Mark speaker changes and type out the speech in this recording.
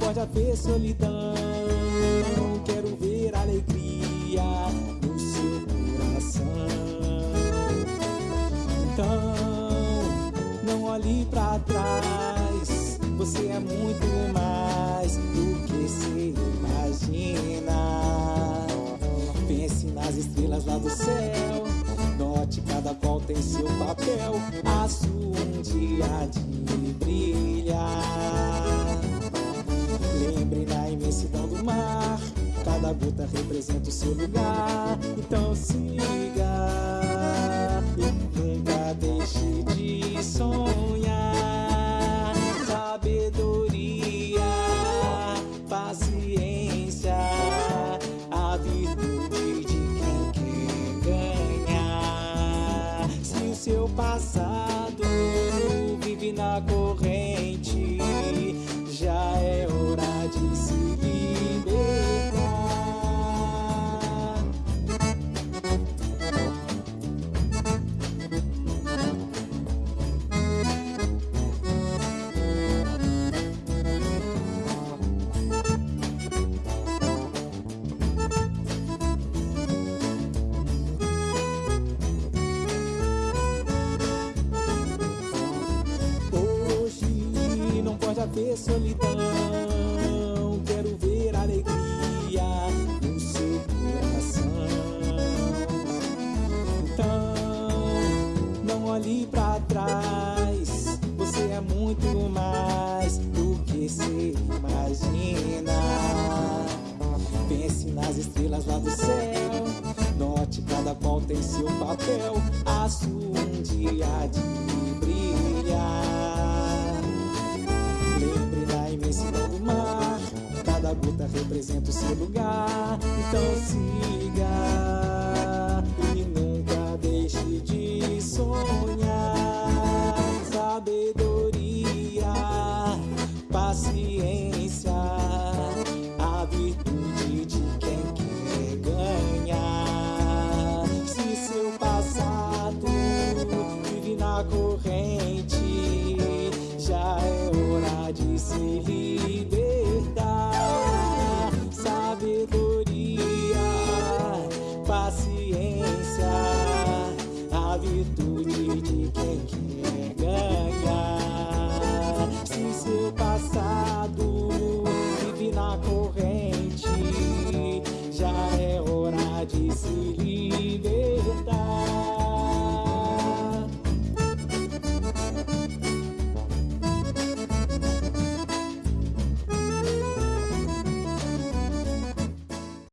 Speaker 1: pode haver solidão. Olhe para trás. Você é muito mais do que se imagina. Pense nas estrelas lá do céu. Note cada qual tem seu papel. A sua um dia de brilhar. Lembre na imensidão do mar Cada gota representa o seu lugar Então siga nunca deixe de sonhar seu passado Pode haver solidão. Quero ver alegria no seu coração. Então, não olhe pra trás. Você é muito mais do que se imagina. Pense nas estrelas lá do céu. Note cada qual tem seu papel. A sua um dia de brilhar. Gota representa o seu lugar Então siga E nunca deixe de sonhar Sabedoria Paciência A virtude de quem quer ganhar Se seu passado vive na corrente já é hora de se libertar. A virtude de